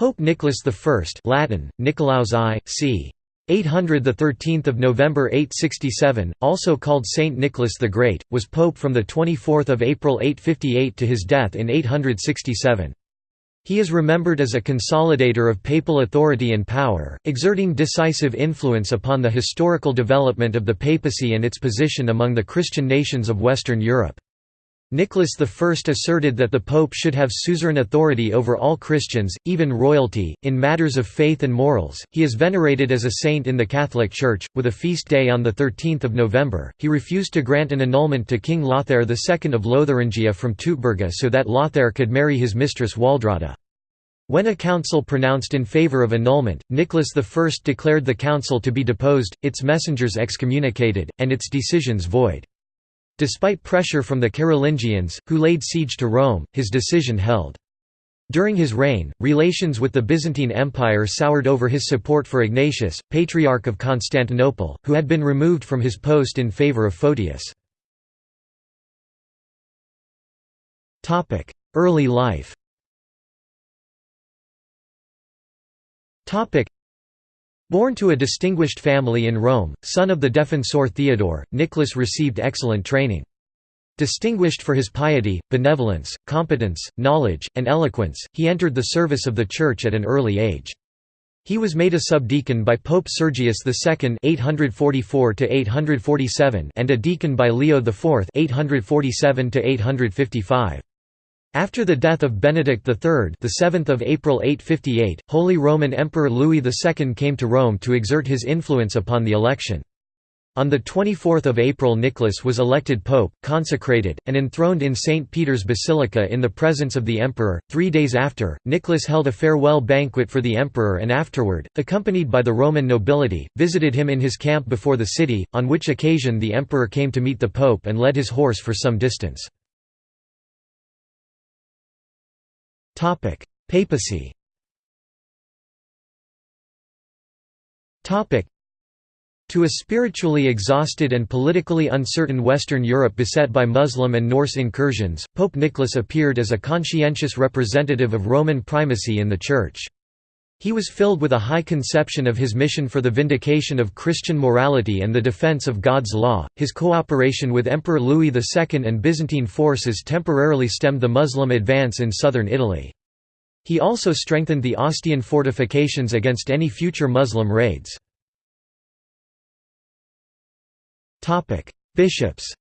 Pope Nicholas I Latin, Nicolaus I, c. 800 the 13th of November 867 also called Saint Nicholas the Great was pope from the 24th of April 858 to his death in 867 he is remembered as a consolidator of papal authority and power, exerting decisive influence upon the historical development of the papacy and its position among the Christian nations of Western Europe. Nicholas I asserted that the Pope should have suzerain authority over all Christians, even royalty, in matters of faith and morals. He is venerated as a saint in the Catholic Church, with a feast day on 13 November. He refused to grant an annulment to King Lothair II of Lotharingia from Teutberga so that Lothair could marry his mistress Waldrada. When a council pronounced in favour of annulment, Nicholas I declared the council to be deposed, its messengers excommunicated, and its decisions void. Despite pressure from the Carolingians, who laid siege to Rome, his decision held. During his reign, relations with the Byzantine Empire soured over his support for Ignatius, Patriarch of Constantinople, who had been removed from his post in favour of Photius. Early life Born to a distinguished family in Rome, son of the Defensor Theodore, Nicholas received excellent training. Distinguished for his piety, benevolence, competence, knowledge, and eloquence, he entered the service of the Church at an early age. He was made a subdeacon by Pope Sergius II (844–847) and a deacon by Leo IV (847–855). After the death of Benedict III the 7th of April 858, Holy Roman Emperor Louis II came to Rome to exert his influence upon the election. On 24 April Nicholas was elected pope, consecrated, and enthroned in St. Peter's Basilica in the presence of the emperor. Three days after, Nicholas held a farewell banquet for the emperor and afterward, accompanied by the Roman nobility, visited him in his camp before the city, on which occasion the emperor came to meet the pope and led his horse for some distance. Papacy. To a spiritually exhausted and politically uncertain Western Europe beset by Muslim and Norse incursions, Pope Nicholas appeared as a conscientious representative of Roman primacy in the Church. He was filled with a high conception of his mission for the vindication of Christian morality and the defense of God's law. His cooperation with Emperor Louis II and Byzantine forces temporarily stemmed the Muslim advance in southern Italy. He also strengthened the Ostian fortifications against any future Muslim raids. Bishops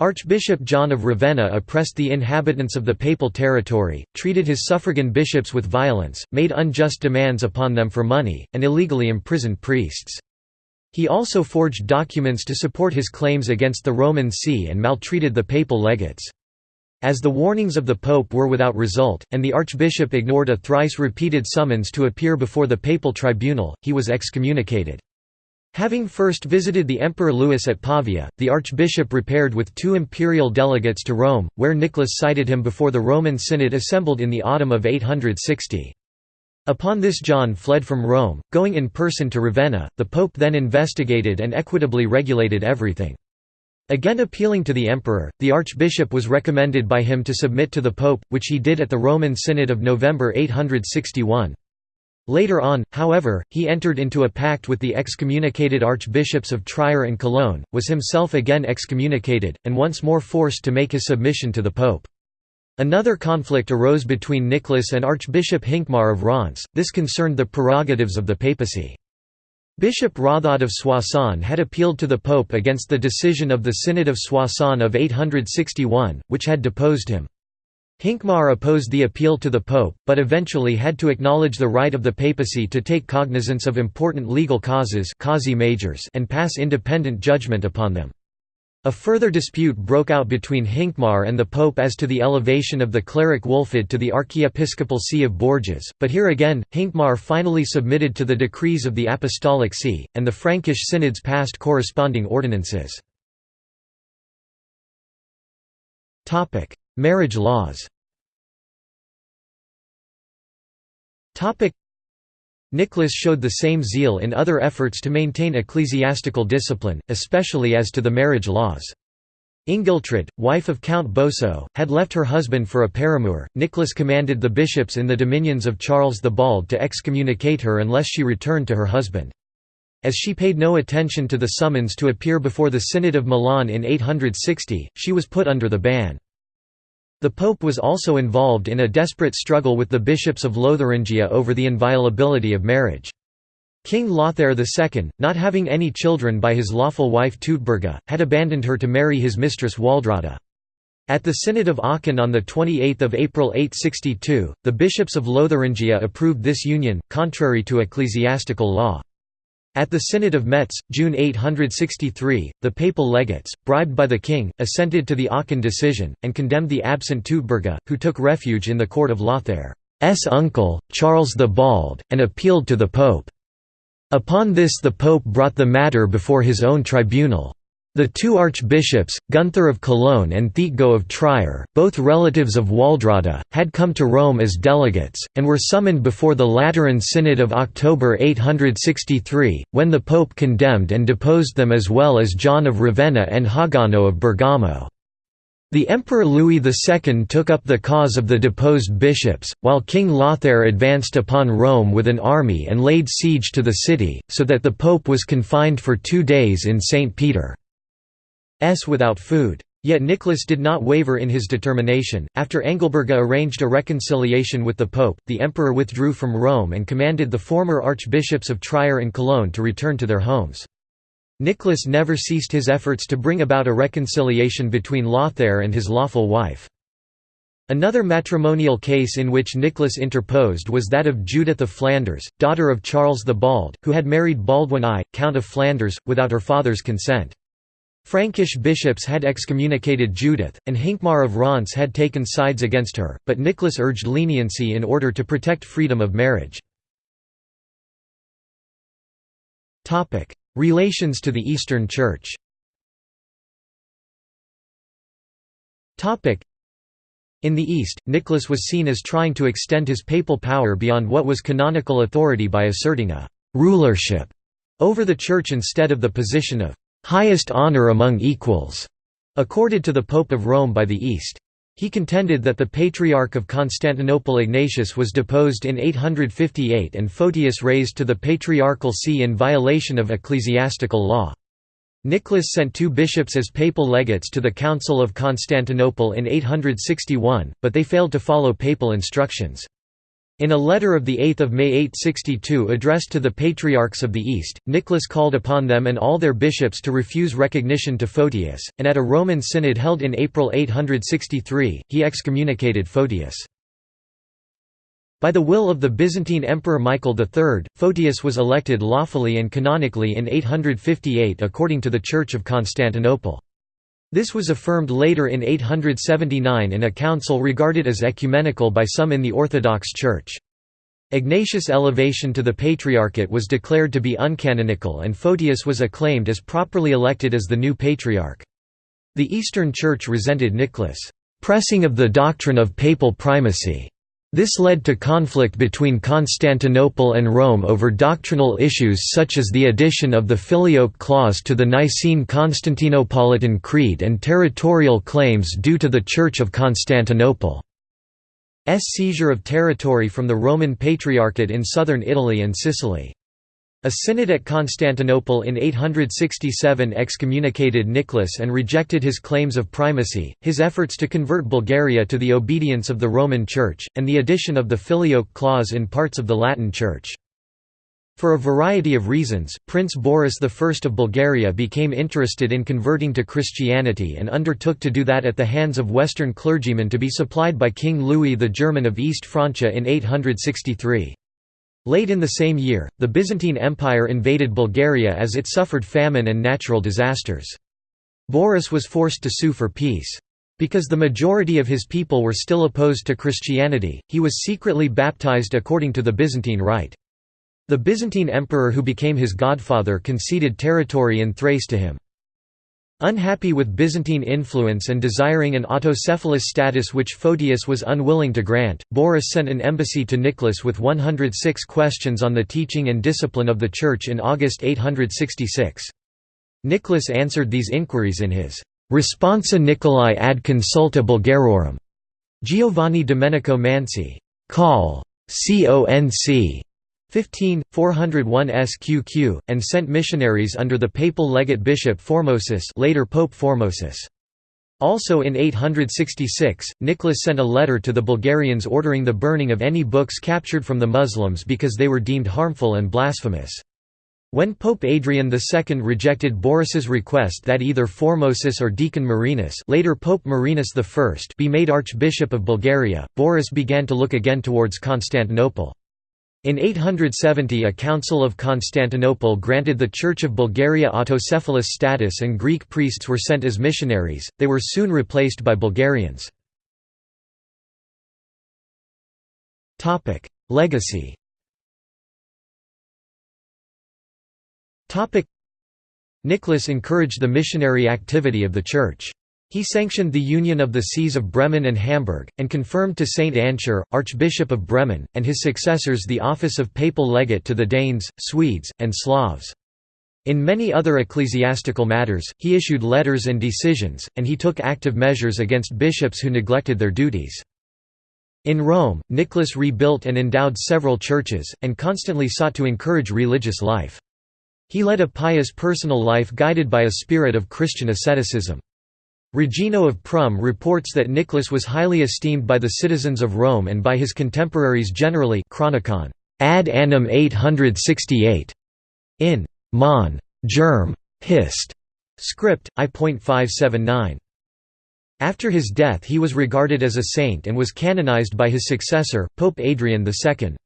Archbishop John of Ravenna oppressed the inhabitants of the papal territory, treated his suffragan bishops with violence, made unjust demands upon them for money, and illegally imprisoned priests. He also forged documents to support his claims against the Roman See and maltreated the papal legates. As the warnings of the pope were without result, and the archbishop ignored a thrice-repeated summons to appear before the papal tribunal, he was excommunicated. Having first visited the Emperor Louis at Pavia, the archbishop repaired with two imperial delegates to Rome, where Nicholas cited him before the Roman Synod assembled in the autumn of 860. Upon this John fled from Rome, going in person to Ravenna, the pope then investigated and equitably regulated everything. Again appealing to the emperor, the archbishop was recommended by him to submit to the pope, which he did at the Roman Synod of November 861. Later on, however, he entered into a pact with the excommunicated archbishops of Trier and Cologne, was himself again excommunicated, and once more forced to make his submission to the pope. Another conflict arose between Nicholas and Archbishop Hincmar of Reims, this concerned the prerogatives of the papacy. Bishop Hrothod of Soissons had appealed to the pope against the decision of the Synod of Soissons of 861, which had deposed him. Hincmar opposed the appeal to the pope, but eventually had to acknowledge the right of the papacy to take cognizance of important legal causes and pass independent judgment upon them. A further dispute broke out between Hincmar and the Pope as to the elevation of the cleric Wulfad to the archiepiscopal see of Bourges, but here again, Hincmar finally submitted to the decrees of the Apostolic See, and the Frankish synods passed corresponding ordinances. Marriage laws Nicholas showed the same zeal in other efforts to maintain ecclesiastical discipline, especially as to the marriage laws. Ingiltrid, wife of Count Boso, had left her husband for a paramour. Nicholas commanded the bishops in the dominions of Charles the Bald to excommunicate her unless she returned to her husband. As she paid no attention to the summons to appear before the Synod of Milan in 860, she was put under the ban. The Pope was also involved in a desperate struggle with the bishops of Lotharingia over the inviolability of marriage. King Lothair II, not having any children by his lawful wife Teutberga, had abandoned her to marry his mistress Waldrada. At the Synod of Aachen on 28 April 862, the bishops of Lotharingia approved this union, contrary to ecclesiastical law. At the Synod of Metz, June 863, the papal legates, bribed by the king, assented to the Aachen decision, and condemned the absent Teutberga, who took refuge in the court of Lothair's uncle, Charles the Bald, and appealed to the pope. Upon this the pope brought the matter before his own tribunal. The two archbishops, Gunther of Cologne and Thietgaud of Trier, both relatives of Waldrada, had come to Rome as delegates, and were summoned before the Lateran Synod of October 863, when the pope condemned and deposed them as well as John of Ravenna and Hagano of Bergamo. The Emperor Louis II took up the cause of the deposed bishops, while King Lothair advanced upon Rome with an army and laid siege to the city, so that the pope was confined for two days in St. Peter's without food. Yet Nicholas did not waver in his determination. After Engelberga arranged a reconciliation with the pope, the emperor withdrew from Rome and commanded the former archbishops of Trier and Cologne to return to their homes. Nicholas never ceased his efforts to bring about a reconciliation between Lothair and his lawful wife. Another matrimonial case in which Nicholas interposed was that of Judith of Flanders, daughter of Charles the Bald, who had married Baldwin I, Count of Flanders, without her father's consent. Frankish bishops had excommunicated Judith, and Hincmar of Reims had taken sides against her, but Nicholas urged leniency in order to protect freedom of marriage. Relations to the Eastern Church in the East, Nicholas was seen as trying to extend his papal power beyond what was canonical authority by asserting a «rulership» over the Church instead of the position of «highest honor among equals» accorded to the Pope of Rome by the East. He contended that the Patriarch of Constantinople Ignatius was deposed in 858 and Photius raised to the patriarchal see in violation of ecclesiastical law. Nicholas sent two bishops as papal legates to the Council of Constantinople in 861, but they failed to follow papal instructions. In a letter of 8 May 862 addressed to the Patriarchs of the East, Nicholas called upon them and all their bishops to refuse recognition to Photius, and at a Roman synod held in April 863, he excommunicated Photius. By the will of the Byzantine Emperor Michael III, Photius was elected lawfully and canonically in 858 according to the Church of Constantinople. This was affirmed later in 879 in a council regarded as ecumenical by some in the Orthodox Church. Ignatius' elevation to the Patriarchate was declared to be uncanonical and Photius was acclaimed as properly elected as the new Patriarch. The Eastern Church resented Nicholas' pressing of the doctrine of papal primacy this led to conflict between Constantinople and Rome over doctrinal issues such as the addition of the Filioque clause to the Nicene Constantinopolitan Creed and territorial claims due to the Church of Constantinople's seizure of territory from the Roman Patriarchate in southern Italy and Sicily. A synod at Constantinople in 867 excommunicated Nicholas and rejected his claims of primacy, his efforts to convert Bulgaria to the obedience of the Roman Church, and the addition of the Filioque clause in parts of the Latin Church. For a variety of reasons, Prince Boris I of Bulgaria became interested in converting to Christianity and undertook to do that at the hands of Western clergymen to be supplied by King Louis the German of East Francia in 863. Late in the same year, the Byzantine Empire invaded Bulgaria as it suffered famine and natural disasters. Boris was forced to sue for peace. Because the majority of his people were still opposed to Christianity, he was secretly baptized according to the Byzantine rite. The Byzantine emperor who became his godfather conceded territory in Thrace to him. Unhappy with Byzantine influence and desiring an autocephalous status which Photius was unwilling to grant, Boris sent an embassy to Nicholas with 106 questions on the teaching and discipline of the Church in August 866. Nicholas answered these inquiries in his Responsa Nicolai ad consulta Bulgarorum. Giovanni Domenico Mansi. Call. Conc. 15, 401 SQQ, and sent missionaries under the papal legate bishop Formosus later Pope Formosus. Also in 866, Nicholas sent a letter to the Bulgarians ordering the burning of any books captured from the Muslims because they were deemed harmful and blasphemous. When Pope Adrian II rejected Boris's request that either Formosus or Deacon Marinus later Pope Marinus I be made Archbishop of Bulgaria, Boris began to look again towards Constantinople. In 870 a Council of Constantinople granted the Church of Bulgaria autocephalous status and Greek priests were sent as missionaries, they were soon replaced by Bulgarians. Legacy Nicholas encouraged the missionary activity of the Church. He sanctioned the union of the sees of Bremen and Hamburg, and confirmed to Saint Ansgar, Archbishop of Bremen, and his successors the office of papal legate to the Danes, Swedes, and Slavs. In many other ecclesiastical matters, he issued letters and decisions, and he took active measures against bishops who neglected their duties. In Rome, Nicholas rebuilt and endowed several churches, and constantly sought to encourage religious life. He led a pious personal life guided by a spirit of Christian asceticism. Regino of Prum reports that Nicholas was highly esteemed by the citizens of Rome and by his contemporaries generally Chronicon, ad annum 868, in Mon. Germ. Hist. Script, I.579. After his death he was regarded as a saint and was canonized by his successor, Pope Adrian II.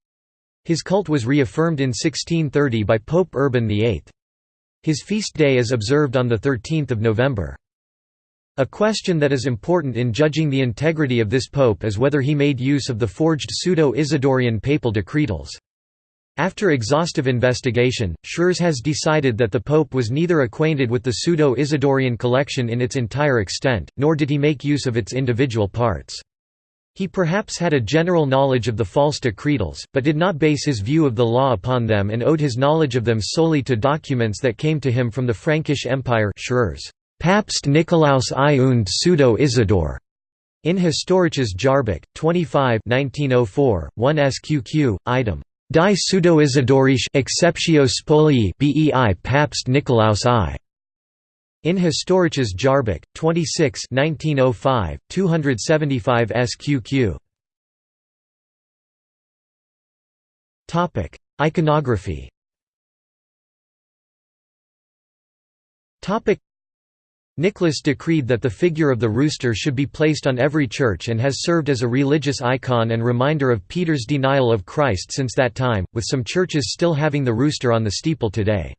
His cult was reaffirmed in 1630 by Pope Urban VIII. His feast day is observed on the 13th of November. A question that is important in judging the integrity of this pope is whether he made use of the forged pseudo-Isidorian papal decretals. After exhaustive investigation, Schrörs has decided that the pope was neither acquainted with the pseudo-Isidorian collection in its entire extent, nor did he make use of its individual parts. He perhaps had a general knowledge of the false decretals, but did not base his view of the law upon them and owed his knowledge of them solely to documents that came to him from the Frankish Empire Schrörs. Papst Nikolaus I und Pseudo Isidor. In Historisches Jahrbuch, 25 1904, 1 SQQ, item. Die Pseudo-Isidorische Exceptio Spolii bei Papst Nikolaus I. In Historisches Jahrbuch, 26 1905, 275 SQQ. Iconography Nicholas decreed that the figure of the rooster should be placed on every church and has served as a religious icon and reminder of Peter's denial of Christ since that time, with some churches still having the rooster on the steeple today.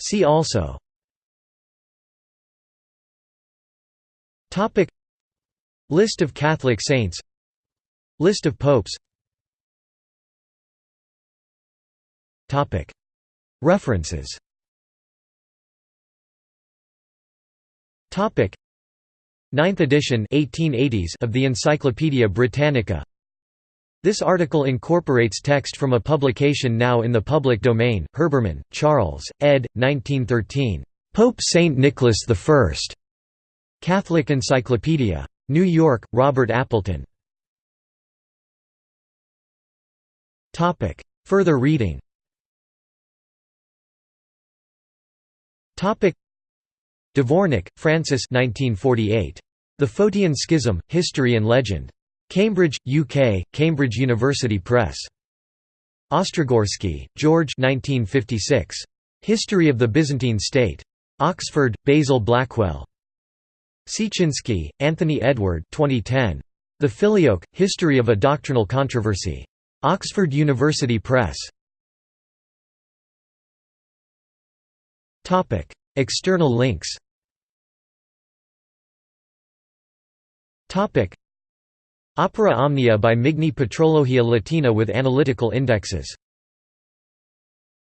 See also. List of Catholic saints. List of popes References Topic 9th edition 1880s of the Encyclopaedia Britannica This article incorporates text from a publication now in the public domain Herbermann, Charles, ed. 1913. Pope Saint Nicholas I. Catholic Encyclopedia. New York, Robert Appleton. Topic Further reading Dvornik, Francis 1948. The Photian Schism, History and Legend. Cambridge, UK, Cambridge University Press. Ostrogorsky, George 1956. History of the Byzantine State. Oxford, Basil Blackwell. Siecinski, Anthony Edward 2010. The Filioque, History of a Doctrinal Controversy. Oxford University Press. Topic: External links. Topic: Opera Omnia by Migne Patrologia Latina with analytical indexes